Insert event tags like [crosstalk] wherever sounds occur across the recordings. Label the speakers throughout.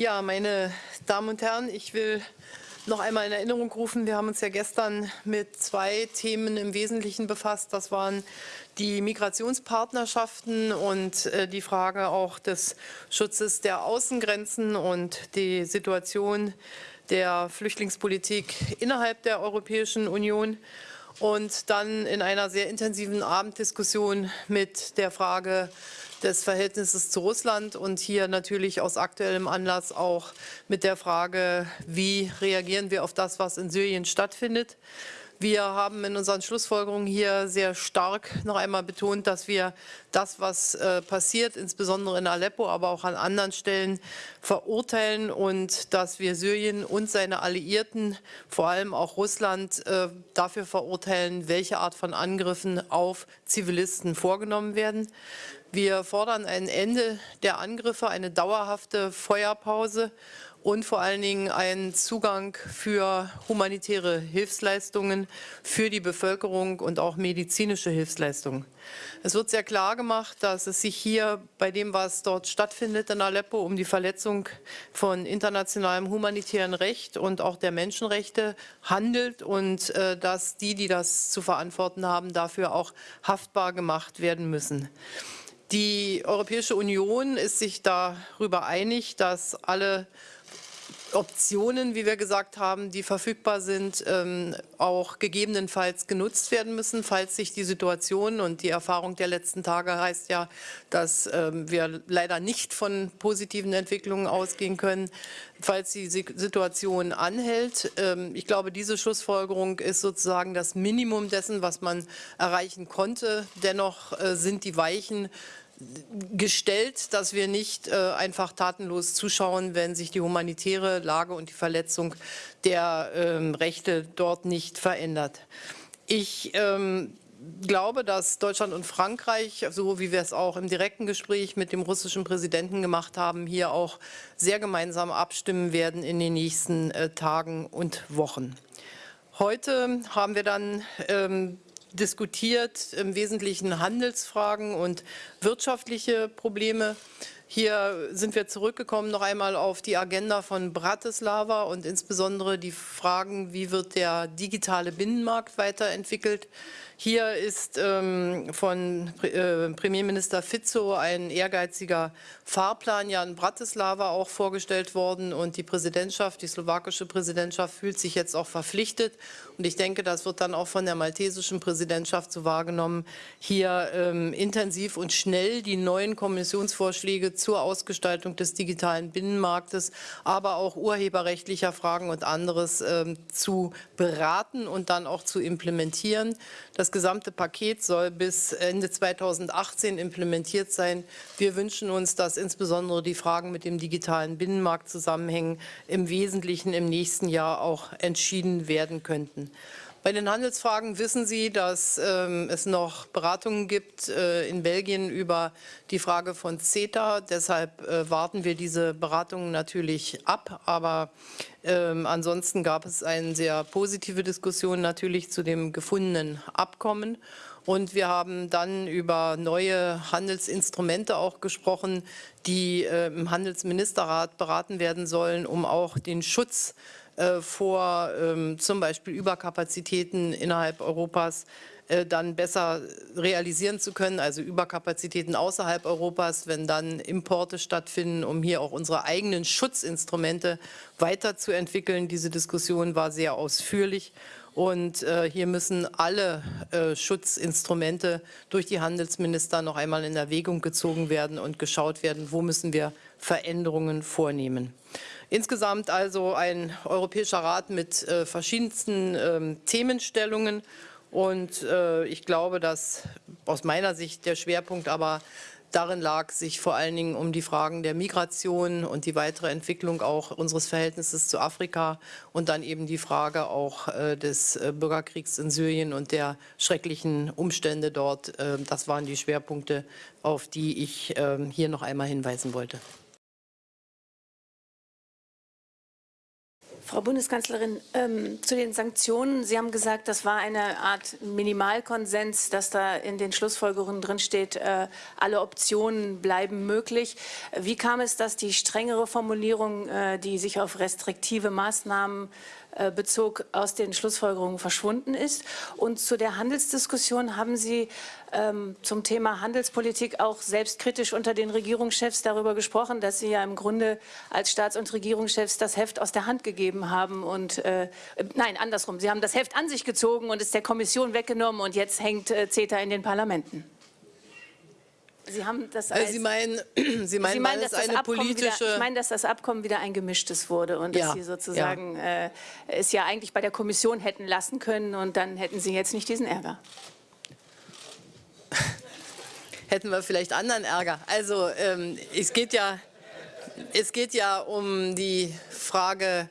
Speaker 1: Ja, meine Damen und Herren, ich will noch einmal in Erinnerung rufen, wir haben uns ja gestern mit zwei Themen im Wesentlichen befasst. Das waren die Migrationspartnerschaften und äh, die Frage auch des Schutzes der Außengrenzen und die Situation der Flüchtlingspolitik innerhalb der Europäischen Union und dann in einer sehr intensiven Abenddiskussion mit der Frage des Verhältnisses zu Russland und hier natürlich aus aktuellem Anlass auch mit der Frage, wie reagieren wir auf das, was in Syrien stattfindet. Wir haben in unseren Schlussfolgerungen hier sehr stark noch einmal betont, dass wir das, was äh, passiert, insbesondere in Aleppo, aber auch an anderen Stellen, verurteilen und dass wir Syrien und seine Alliierten, vor allem auch Russland, äh, dafür verurteilen, welche Art von Angriffen auf Zivilisten vorgenommen werden. Wir fordern ein Ende der Angriffe, eine dauerhafte Feuerpause und vor allen Dingen einen Zugang für humanitäre Hilfsleistungen für die Bevölkerung und auch medizinische Hilfsleistungen. Es wird sehr klar gemacht, dass es sich hier bei dem, was dort stattfindet in Aleppo, um die Verletzung von internationalem humanitären Recht und auch der Menschenrechte handelt und äh, dass die, die das zu verantworten haben, dafür auch haftbar gemacht werden müssen. Die Europäische Union ist sich darüber einig, dass alle Optionen, wie wir gesagt haben, die verfügbar sind, ähm, auch gegebenenfalls genutzt werden müssen, falls sich die Situation und die Erfahrung der letzten Tage heißt ja, dass ähm, wir leider nicht von positiven Entwicklungen ausgehen können, falls die Situation anhält. Ähm, ich glaube, diese Schlussfolgerung ist sozusagen das Minimum dessen, was man erreichen konnte. Dennoch äh, sind die Weichen gestellt, dass wir nicht äh, einfach tatenlos zuschauen, wenn sich die humanitäre Lage und die Verletzung der ähm, Rechte dort nicht verändert. Ich ähm, glaube, dass Deutschland und Frankreich, so wie wir es auch im direkten Gespräch mit dem russischen Präsidenten gemacht haben, hier auch sehr gemeinsam abstimmen werden in den nächsten äh, Tagen und Wochen. Heute haben wir dann ähm, diskutiert, im Wesentlichen Handelsfragen und wirtschaftliche Probleme. Hier sind wir zurückgekommen noch einmal auf die Agenda von Bratislava und insbesondere die Fragen, wie wird der digitale Binnenmarkt weiterentwickelt. Hier ist ähm, von äh, Premierminister Fizzo ein ehrgeiziger Fahrplan ja in Bratislava auch vorgestellt worden und die Präsidentschaft, die slowakische Präsidentschaft fühlt sich jetzt auch verpflichtet und ich denke, das wird dann auch von der maltesischen Präsidentschaft so wahrgenommen, hier ähm, intensiv und schnell die neuen Kommissionsvorschläge zur Ausgestaltung des digitalen Binnenmarktes, aber auch urheberrechtlicher Fragen und anderes ähm, zu beraten und dann auch zu implementieren. Das gesamte Paket soll bis Ende 2018 implementiert sein. Wir wünschen uns, dass insbesondere die Fragen mit dem digitalen Binnenmarkt zusammenhängen, im Wesentlichen im nächsten Jahr auch entschieden werden könnten. Bei den Handelsfragen wissen Sie, dass ähm, es noch Beratungen gibt äh, in Belgien über die Frage von CETA. Deshalb äh, warten wir diese Beratungen natürlich ab. Aber ähm, ansonsten gab es eine sehr positive Diskussion natürlich zu dem gefundenen Abkommen. Und wir haben dann über neue Handelsinstrumente auch gesprochen, die äh, im Handelsministerrat beraten werden sollen, um auch den Schutz äh, vor ähm, zum Beispiel Überkapazitäten innerhalb Europas äh, dann besser realisieren zu können, also Überkapazitäten außerhalb Europas, wenn dann Importe stattfinden, um hier auch unsere eigenen Schutzinstrumente weiterzuentwickeln. Diese Diskussion war sehr ausführlich und äh, hier müssen alle äh, Schutzinstrumente durch die Handelsminister noch einmal in Erwägung gezogen werden und geschaut werden, wo müssen wir Veränderungen vornehmen. Insgesamt also ein Europäischer Rat mit äh, verschiedensten ähm, Themenstellungen und äh, ich glaube, dass aus meiner Sicht der Schwerpunkt aber darin lag, sich vor allen Dingen um die Fragen der Migration und die weitere Entwicklung auch unseres Verhältnisses zu Afrika und dann eben die Frage auch äh, des äh, Bürgerkriegs in Syrien und der schrecklichen Umstände dort. Äh, das waren die Schwerpunkte, auf die ich ähm, hier noch einmal hinweisen wollte.
Speaker 2: Frau Bundeskanzlerin, ähm, zu den Sanktionen. Sie haben gesagt, das war eine Art Minimalkonsens, dass da in den Schlussfolgerungen drinsteht, äh, alle Optionen bleiben möglich. Wie kam es, dass die strengere Formulierung, äh, die sich auf restriktive Maßnahmen äh, bezog, aus den Schlussfolgerungen verschwunden ist? Und zu der Handelsdiskussion haben Sie ähm, zum Thema Handelspolitik auch selbstkritisch unter den Regierungschefs darüber gesprochen, dass Sie ja im Grunde als Staats- und Regierungschefs das Heft aus der Hand gegeben haben und äh, nein, andersrum, Sie haben das Heft an sich gezogen und es der Kommission weggenommen und jetzt hängt äh, CETA in den Parlamenten.
Speaker 1: Sie haben das als, also Sie meinen, [clears throat] Sie meinen, Sie meinen dass das politische...
Speaker 2: Wieder, ich meine, dass das Abkommen wieder ein gemischtes wurde und ja, dass Sie sozusagen ja. Äh, es ja eigentlich bei der Kommission hätten lassen können und dann hätten Sie jetzt nicht diesen Ärger [laughs]
Speaker 1: hätten wir vielleicht anderen Ärger. Also ähm, es, geht ja, es geht ja um die Frage,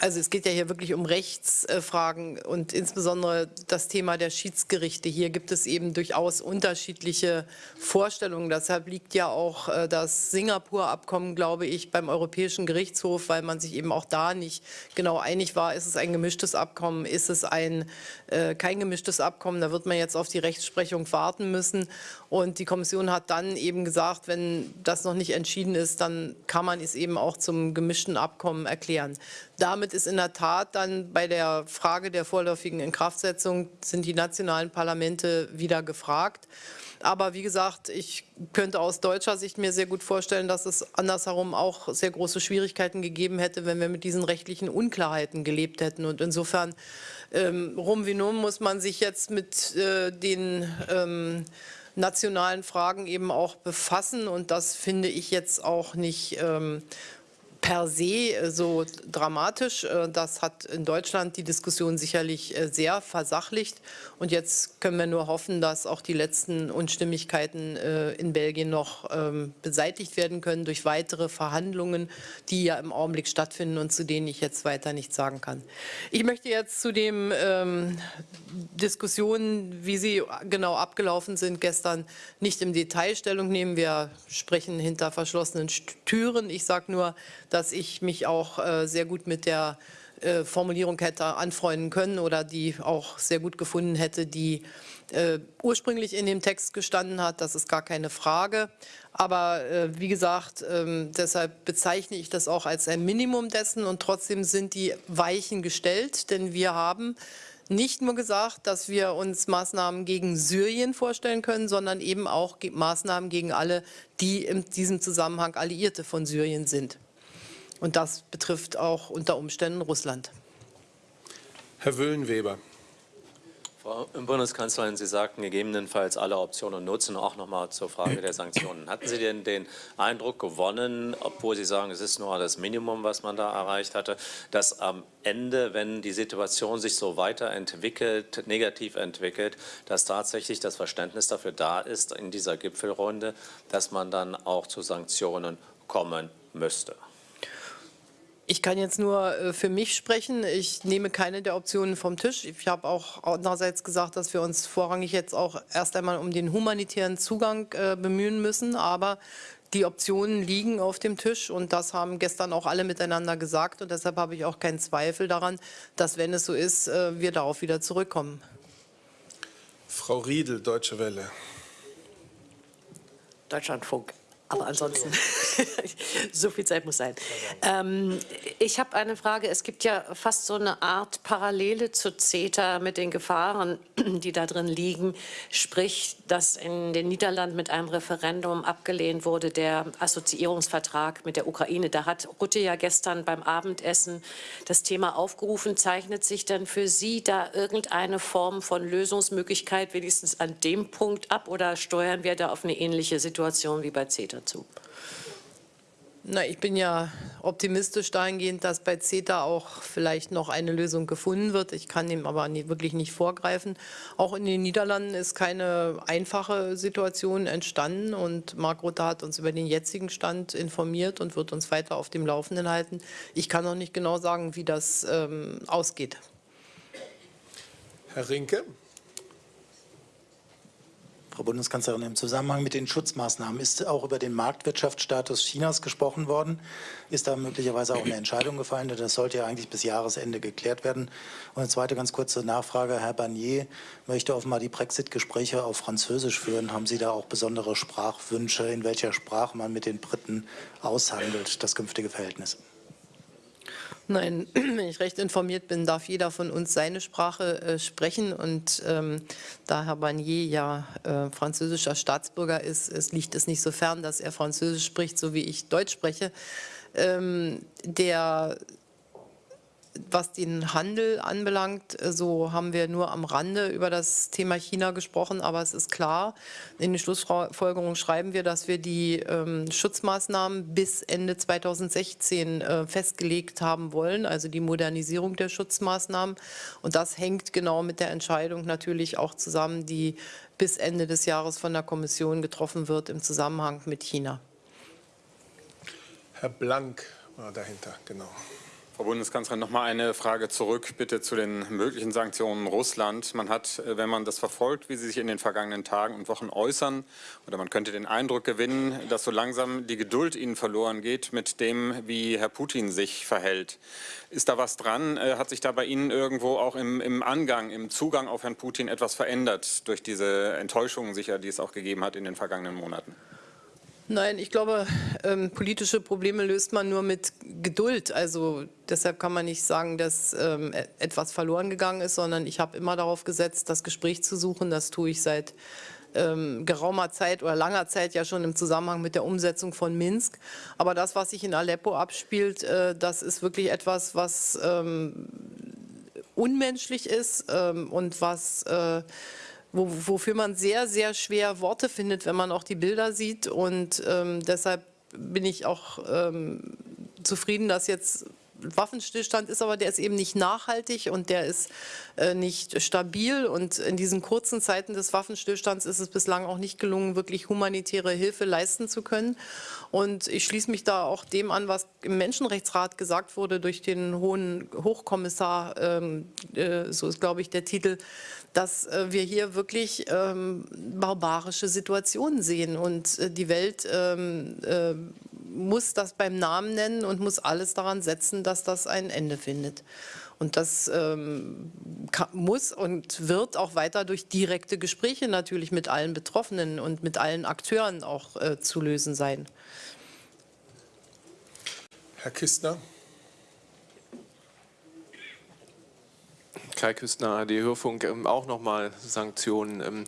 Speaker 1: also es geht ja hier wirklich um Rechtsfragen und insbesondere das Thema der Schiedsgerichte. Hier gibt es eben durchaus unterschiedliche Vorstellungen. Deshalb liegt ja auch äh, das Singapur-Abkommen, glaube ich, beim Europäischen Gerichtshof, weil man sich eben auch da nicht genau einig war, ist es ein gemischtes Abkommen, ist es ein äh, kein gemischtes Abkommen. Da wird man jetzt auf die Rechtsprechung warten müssen. Und die Kommission hat dann eben gesagt, wenn das noch nicht entschieden ist, dann kann man es eben auch zum gemischten Abkommen erklären. Damit ist in der Tat dann bei der Frage der vorläufigen Inkraftsetzung sind die nationalen Parlamente wieder gefragt. Aber wie gesagt, ich könnte aus deutscher Sicht mir sehr gut vorstellen, dass es andersherum auch sehr große Schwierigkeiten gegeben hätte, wenn wir mit diesen rechtlichen Unklarheiten gelebt hätten. Und insofern, ähm, rum wie nun, muss man sich jetzt mit äh, den ähm, nationalen Fragen eben auch befassen. Und das finde ich jetzt auch nicht ähm, per se äh, so dramatisch. Äh, das hat in Deutschland die Diskussion sicherlich äh, sehr versachlicht. Und jetzt können wir nur hoffen, dass auch die letzten Unstimmigkeiten in Belgien noch ähm, beseitigt werden können durch weitere Verhandlungen, die ja im Augenblick stattfinden und zu denen ich jetzt weiter nichts sagen kann. Ich möchte jetzt zu den ähm, Diskussionen, wie sie genau abgelaufen sind, gestern nicht im Detail Stellung nehmen. Wir sprechen hinter verschlossenen Türen. Ich sage nur, dass ich mich auch äh, sehr gut mit der äh, Formulierung hätte anfreunden können oder die auch sehr gut gefunden hätte, die äh, ursprünglich in dem Text gestanden hat. Das ist gar keine Frage. Aber äh, wie gesagt, ähm, deshalb bezeichne ich das auch als ein Minimum dessen und trotzdem sind die Weichen gestellt, denn wir haben nicht nur gesagt, dass wir uns Maßnahmen gegen Syrien vorstellen können, sondern eben auch Maßnahmen gegen alle, die in diesem Zusammenhang Alliierte von Syrien sind. Und das betrifft auch unter Umständen Russland.
Speaker 3: Herr Wöhlenweber.
Speaker 4: Frau Bundeskanzlerin, Sie sagten gegebenenfalls alle Optionen nutzen, auch noch mal zur Frage der Sanktionen. Hatten Sie denn den Eindruck gewonnen, obwohl Sie sagen, es ist nur das Minimum, was man da erreicht hatte, dass am Ende, wenn die Situation sich so weiterentwickelt, negativ entwickelt, dass tatsächlich das Verständnis dafür da ist in dieser Gipfelrunde, dass man dann auch zu Sanktionen kommen müsste?
Speaker 1: Ich kann jetzt nur äh, für mich sprechen. Ich nehme keine der Optionen vom Tisch. Ich habe auch andererseits gesagt, dass wir uns vorrangig jetzt auch erst einmal um den humanitären Zugang äh, bemühen müssen. Aber die Optionen liegen auf dem Tisch und das haben gestern auch alle miteinander gesagt. Und deshalb habe ich auch keinen Zweifel daran, dass, wenn es so ist, äh, wir darauf wieder zurückkommen.
Speaker 3: Frau Riedel, Deutsche Welle.
Speaker 5: Deutschlandfunk. Aber ansonsten, [laughs] [laughs] so viel Zeit muss sein. Ähm, ich habe eine Frage. Es gibt ja fast so eine Art Parallele zu CETA mit den Gefahren, [clears throat] die da drin liegen. Sprich, dass in den Niederlanden mit einem Referendum abgelehnt wurde, der Assoziierungsvertrag mit der Ukraine. Da hat Rutte ja gestern beim Abendessen das Thema aufgerufen. Zeichnet sich denn für Sie da irgendeine Form von Lösungsmöglichkeit wenigstens an dem Punkt ab oder steuern wir da auf eine ähnliche Situation wie bei CETA? dazu?
Speaker 1: Na, ich bin ja optimistisch dahingehend, dass bei CETA auch vielleicht noch eine Lösung gefunden wird. Ich kann dem aber nie, wirklich nicht vorgreifen. Auch in den Niederlanden ist keine einfache Situation entstanden und Mark Rutte hat uns über den jetzigen Stand informiert und wird uns weiter auf dem Laufenden halten. Ich kann noch nicht genau sagen, wie das ähm, ausgeht.
Speaker 3: Herr Rinke.
Speaker 6: Frau Bundeskanzlerin, im Zusammenhang mit den Schutzmaßnahmen ist auch über den Marktwirtschaftsstatus Chinas gesprochen worden. Ist da möglicherweise auch eine Entscheidung gefallen? Das sollte ja eigentlich bis Jahresende geklärt werden. Und eine zweite ganz kurze Nachfrage. Herr Barnier möchte offenbar die Brexit-Gespräche auf Französisch führen. Haben Sie da auch besondere Sprachwünsche, in welcher Sprache man mit den Briten aushandelt, das künftige Verhältnis?
Speaker 1: Nein, [clears throat] wenn ich recht informiert bin, darf jeder von uns seine Sprache äh, sprechen. Und ähm, da Herr Barnier ja äh, französischer Staatsbürger ist, es liegt es nicht so fern, dass er Französisch spricht, so wie ich Deutsch spreche. Ähm, der was den Handel anbelangt, äh, so haben wir nur am Rande über das Thema China gesprochen, aber es ist klar, in den Schlussfolgerungen schreiben wir, dass wir die ähm, Schutzmaßnahmen bis Ende 2016 äh, festgelegt haben wollen, also die Modernisierung der Schutzmaßnahmen. Und das hängt genau mit der Entscheidung natürlich auch zusammen, die bis Ende des Jahres von der Kommission getroffen wird im Zusammenhang mit China.
Speaker 3: Herr Blank war dahinter, genau.
Speaker 7: Frau Bundeskanzlerin, noch mal eine Frage zurück bitte zu den möglichen Sanktionen Russland. Man hat, äh, wenn man das verfolgt, wie sie sich in den vergangenen Tagen und Wochen äußern, oder man könnte den Eindruck gewinnen, dass so langsam die Geduld Ihnen verloren geht mit dem, wie Herr Putin sich verhält. Ist da was dran? Äh, hat sich da bei Ihnen irgendwo auch im, im Angang, im Zugang auf Herrn Putin etwas verändert durch diese Enttäuschungen sicher, die es auch gegeben hat in den vergangenen Monaten?
Speaker 1: Nein, ich glaube, ähm, politische Probleme löst man nur mit Geduld. Also deshalb kann man nicht sagen, dass ähm, e-, etwas verloren gegangen ist, sondern ich habe immer darauf gesetzt, das Gespräch zu suchen. Das tue ich seit ähm, geraumer Zeit oder langer Zeit ja schon im Zusammenhang mit der Umsetzung von Minsk. Aber das, was sich in Aleppo abspielt, äh, das ist wirklich etwas, was ähm, unmenschlich ist ähm, und was äh, wo, wofür man sehr, sehr schwer Worte findet, wenn man auch die Bilder sieht. Und ähm, deshalb bin ich auch ähm, zufrieden, dass jetzt Waffenstillstand ist, aber der ist eben nicht nachhaltig und der ist äh, nicht stabil. Und in diesen kurzen Zeiten des Waffenstillstands ist es bislang auch nicht gelungen, wirklich humanitäre Hilfe leisten zu können. Und ich schließe mich da auch dem an, was im Menschenrechtsrat gesagt wurde durch den hohen Hochkommissar, ähm, äh, so ist, glaube ich, der Titel, dass äh, wir hier wirklich ähm, barbarische Situationen sehen und die Welt ähm, äh, muss das beim Namen nennen und muss alles daran setzen, dass das ein Ende findet. Und das ähm, kann, muss und wird auch weiter durch direkte Gespräche natürlich mit allen Betroffenen und mit allen Akteuren auch äh, zu lösen sein.
Speaker 3: Herr Kistner.
Speaker 8: Kai Küstner, AD Hörfunk, ähm, auch nochmal Sanktionen. Ähm,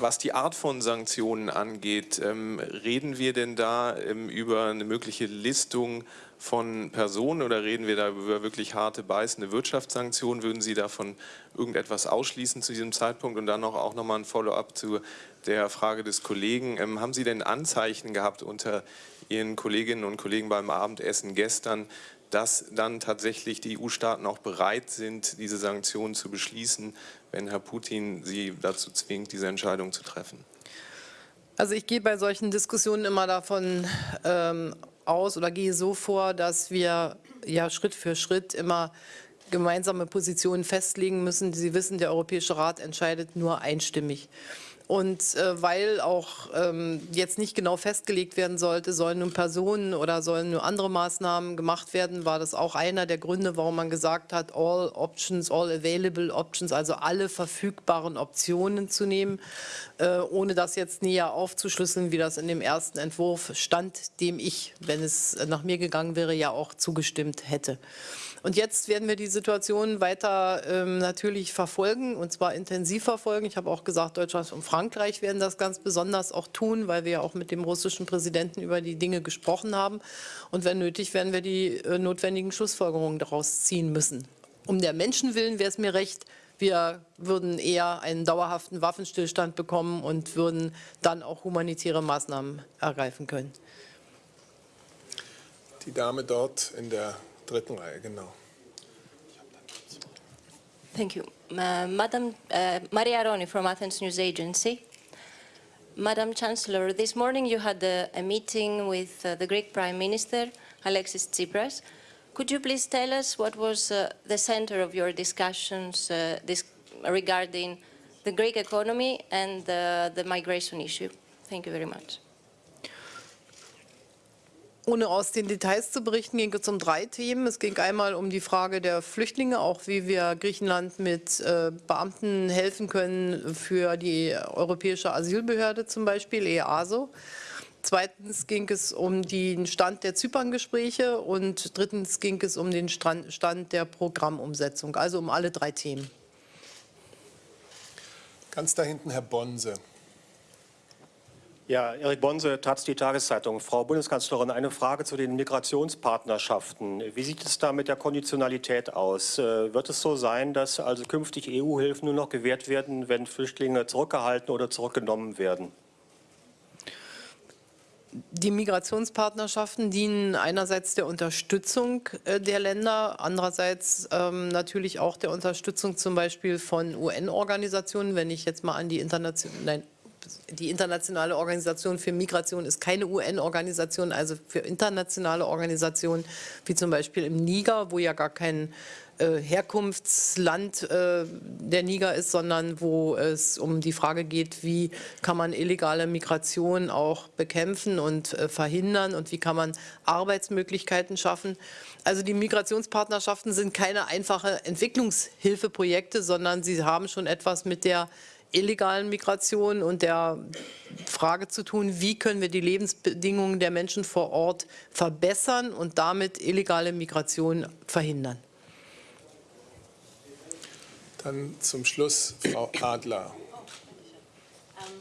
Speaker 8: was die Art von Sanktionen angeht, ähm, reden wir denn da über eine mögliche Listung von Personen oder reden wir da über wirklich harte, beißende Wirtschaftssanktionen? Würden Sie davon irgendetwas ausschließen zu diesem Zeitpunkt? Und dann auch nochmal ein Follow-up zu der Frage des Kollegen. Haben Sie denn Anzeichen gehabt unter Ihren Kolleginnen und Kollegen beim Abendessen gestern, dass dann tatsächlich die EU-Staaten auch bereit sind, diese Sanktionen zu beschließen, wenn Herr Putin sie dazu zwingt, diese Entscheidung zu treffen?
Speaker 1: Also ich gehe bei solchen Diskussionen immer davon ähm, aus oder gehe so vor, dass wir ja Schritt für Schritt immer gemeinsame Positionen festlegen müssen. Sie wissen, der Europäische Rat entscheidet nur einstimmig. Und äh, weil auch ähm, jetzt nicht genau festgelegt werden sollte, sollen nun Personen oder sollen nur andere Maßnahmen gemacht werden, war das auch einer der Gründe, warum man gesagt hat, all options, all available options, also alle verfügbaren Optionen zu nehmen, äh, ohne das jetzt näher aufzuschlüsseln, wie das in dem ersten Entwurf stand, dem ich, wenn es nach mir gegangen wäre, ja auch zugestimmt hätte. Und jetzt werden wir die Situation weiter ähm, natürlich verfolgen und zwar intensiv verfolgen. Ich habe auch gesagt, Deutschland und Frankreich werden das ganz besonders auch tun, weil wir ja auch mit dem russischen Präsidenten über die Dinge gesprochen haben. Und wenn nötig, werden wir die äh, notwendigen Schlussfolgerungen daraus ziehen müssen. Um der Menschen willen wäre es mir recht, wir würden eher einen dauerhaften Waffenstillstand bekommen und würden dann auch humanitäre Maßnahmen ergreifen können.
Speaker 3: Die Dame dort in der genau.
Speaker 9: Thank you. Uh, Madam uh, Maria Roni from Athens News Agency. Madam Chancellor, this morning you had a, a meeting with uh, the Greek Prime Minister, Alexis Tsipras. Could you please tell us what was uh, the center of your discussions uh, this, regarding the Greek economy and the migration issue. Thank you very much.
Speaker 1: Ohne aus den Details zu berichten, ging es um drei Themen. Es ging einmal um die Frage der Flüchtlinge, auch wie wir Griechenland mit äh, Beamten helfen können für die Europäische Asylbehörde zum Beispiel, EASO. Zweitens ging es um den Stand der Zyperngespräche und drittens ging es um den Stand der Programmumsetzung, also um alle drei Themen.
Speaker 3: Ganz da hinten Herr Bonse.
Speaker 10: Ja, Erik Bonse, Taz, die Tageszeitung. Frau Bundeskanzlerin, eine Frage zu den Migrationspartnerschaften. Wie sieht es da mit der Konditionalität aus? Äh, wird es so sein, dass also künftig EU-Hilfen nur noch gewährt werden, wenn Flüchtlinge zurückgehalten oder zurückgenommen werden?
Speaker 1: Die Migrationspartnerschaften dienen einerseits der Unterstützung äh, der Länder, andererseits ähm, natürlich auch der Unterstützung zum Beispiel von UN-Organisationen. Wenn ich jetzt mal an die internationalen, die internationale Organisation für Migration ist keine UN-Organisation, also für internationale Organisationen wie zum Beispiel im Niger, wo ja gar kein äh, Herkunftsland äh, der Niger ist, sondern wo es um die Frage geht, wie kann man illegale Migration auch bekämpfen und äh, verhindern und wie kann man Arbeitsmöglichkeiten schaffen. Also die Migrationspartnerschaften sind keine einfache Entwicklungshilfeprojekte, sondern sie haben schon etwas mit der illegalen Migration und der Frage zu tun, wie können wir die Lebensbedingungen der Menschen vor Ort verbessern und damit illegale Migration verhindern.
Speaker 3: Dann zum Schluss Frau Adler.
Speaker 11: Ähm,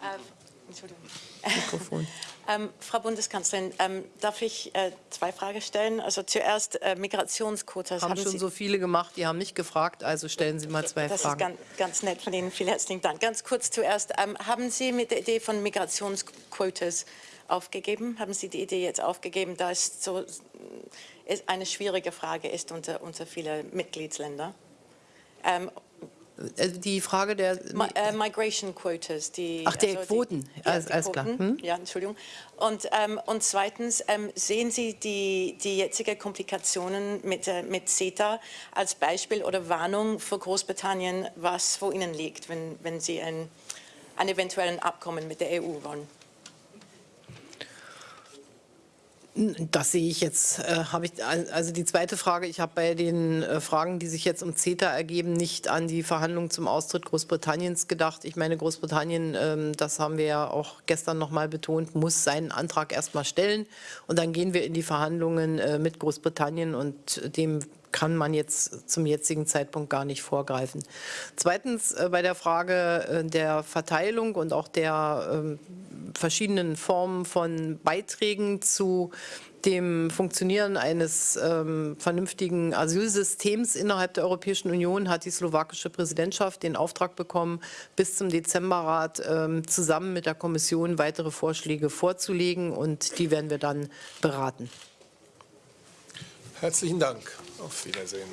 Speaker 11: äh, Entschuldigung. Mikrofon. [laughs] Ähm, Frau Bundeskanzlerin, ähm, darf ich äh, zwei Fragen stellen? Also zuerst äh, Migrationsquotas.
Speaker 1: Haben, haben schon Sie so viele gemacht, die haben nicht gefragt, also stellen Sie mal zwei
Speaker 11: das
Speaker 1: Fragen.
Speaker 11: Das ist ganz, ganz, nett von Ihnen, vielen herzlichen Dank. Ganz kurz zuerst, ähm, haben Sie mit der Idee von Migrationsquotas aufgegeben? Haben Sie die Idee jetzt aufgegeben, da es so ist eine schwierige Frage ist unter, unter vielen Mitgliedsländern?
Speaker 1: Also die Frage der
Speaker 11: Mi äh, Migration Quotas, die
Speaker 1: Ach, der
Speaker 11: also
Speaker 1: Quoten,
Speaker 11: die, ja,
Speaker 1: alles
Speaker 11: Quoten.
Speaker 1: klar. Hm?
Speaker 11: Ja, Entschuldigung. Und, ähm, und zweitens ähm, sehen Sie die, die jetzigen Komplikationen mit, äh, mit CETA als Beispiel oder Warnung für Großbritannien, was vor Ihnen liegt, wenn, wenn Sie ein, ein eventuellen Abkommen mit der EU wollen?
Speaker 1: Das sehe ich jetzt, äh, habe ich, also die zweite Frage, ich habe bei den äh, Fragen, die sich jetzt um CETA ergeben, nicht an die Verhandlungen zum Austritt Großbritanniens gedacht. Ich meine, Großbritannien, ähm, das haben wir ja auch gestern noch mal betont, muss seinen Antrag erstmal stellen und dann gehen wir in die Verhandlungen äh, mit Großbritannien und dem kann man jetzt zum jetzigen Zeitpunkt gar nicht vorgreifen. Zweitens äh, bei der Frage äh, der Verteilung und auch der äh, verschiedenen Formen von Beiträgen zu dem Funktionieren eines ähm, vernünftigen Asylsystems innerhalb der Europäischen Union hat die slowakische Präsidentschaft den Auftrag bekommen, bis zum Dezemberrat ähm, zusammen mit der Kommission weitere Vorschläge vorzulegen und die werden wir dann beraten.
Speaker 3: Herzlichen Dank. Auf Wiedersehen.